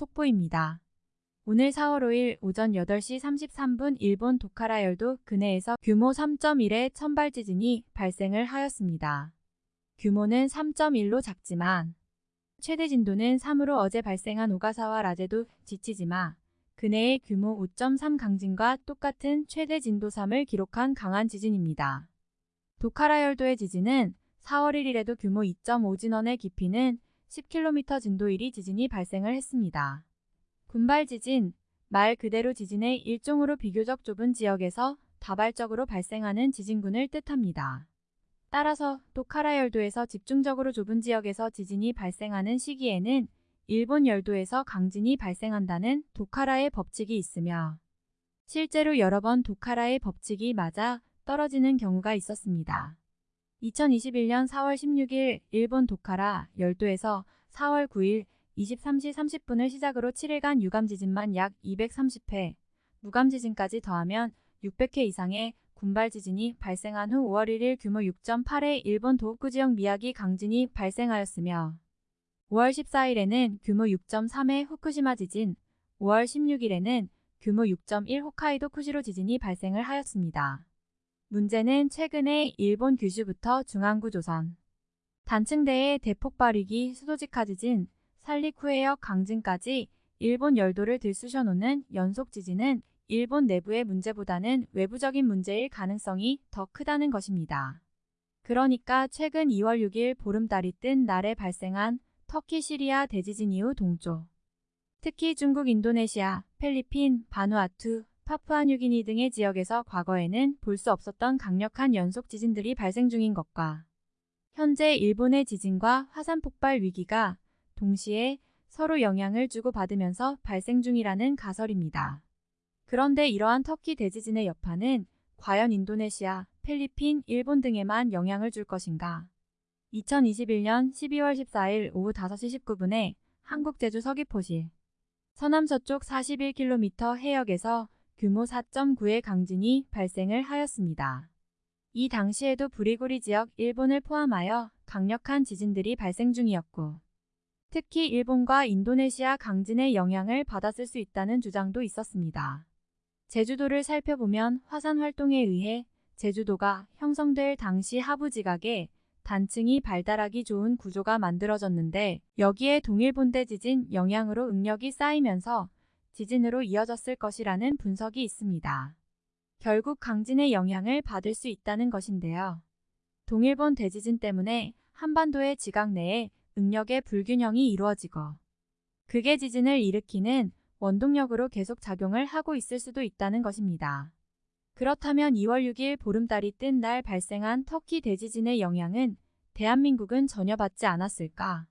속보입니다. 오늘 4월 5일 오전 8시 33분 일본 도카라열도 근해에서 규모 3.1의 천발 지진이 발생을 하였습니다. 규모는 3.1로 작지만 최대 진도는 3으로 어제 발생한 오가사와 라제도 지치지마 근해의 규모 5.3 강진과 똑같은 최대 진도 3을 기록한 강한 지진입니다. 도카라열도의 지진은 4월 1일에도 규모 2.5 진원의 깊이는 10km 진도 1이 지진이 발생을 했습니다. 군발 지진, 말 그대로 지진의 일종으로 비교적 좁은 지역에서 다발적으로 발생하는 지진군을 뜻합니다. 따라서 도카라 열도에서 집중적으로 좁은 지역에서 지진이 발생하는 시기에는 일본 열도에서 강진이 발생한다는 도카라의 법칙이 있으며 실제로 여러 번 도카라의 법칙이 맞아 떨어지는 경우가 있었습니다. 2021년 4월 16일 일본 도카라 열도에서 4월 9일 23시 30분을 시작으로 7일간 유감 지진만 약 230회, 무감 지진까지 더하면 600회 이상의 군발 지진이 발생한 후 5월 1일 규모 6.8의 일본 도호쿠 지역 미야기 강진이 발생하였으며 5월 14일에는 규모 6.3의 후쿠시마 지진, 5월 16일에는 규모 6.1 홋카이도 쿠시로 지진이 발생을 하였습니다. 문제는 최근에 일본 규슈부터 중앙구 조선, 단층대의 대폭발 위기 수도직하 지진, 살리쿠해역 강진까지 일본 열도를 들쑤셔놓는 연속 지진은 일본 내부의 문제보다는 외부적인 문제일 가능성이 더 크다는 것입니다. 그러니까 최근 2월 6일 보름달이 뜬 날에 발생한 터키 시리아 대지진 이후 동조, 특히 중국, 인도네시아, 필리핀, 바누아투, 파푸아뉴기니 등의 지역에서 과거에는 볼 수 없었던 강력한 연속 지진들이 발생 중인 것과 현재 일본의 지진과 화산 폭발 위기가 동시에 서로 영향을 주고받으면서 발생 중이라는 가설입니다. 그런데 이러한 터키 대지진의 여파는 과연 인도네시아, 필리핀, 일본 등에만 영향을 줄 것인가? 2021년 12월 14일 오후 5시 19분에 한국 제주 서귀포시 서남서쪽 41km 해역에서 규모 4.9의 강진이 발생을 하였습니다. 이 당시에도 부리고리 지역 일본을 포함하여 강력한 지진들이 발생 중이었고 특히 일본과 인도네시아 강진의 영향을 받았을 수 있다는 주장도 있었습니다. 제주도를 살펴보면 화산 활동에 의해 제주도가 형성될 당시 하부 지각에 단층이 발달하기 좋은 구조가 만들어졌는데 여기에 동일본대 지진 영향으로 응력이 쌓이면서 지진으로 이어졌을 것이라는 분석이 있습니다. 결국 강진의 영향을 받을 수 있다는 것인데요. 동일본 대지진 때문에 한반도의 지각 내에 응력의 불균형이 이루어지고 그게 지진을 일으키는 원동력으로 계속 작용을 하고 있을 수도 있다는 것입니다. 그렇다면 2월 6일 보름달이 뜬 날 발생한 터키 대지진의 영향은 대한민국은 전혀 받지 않았을까?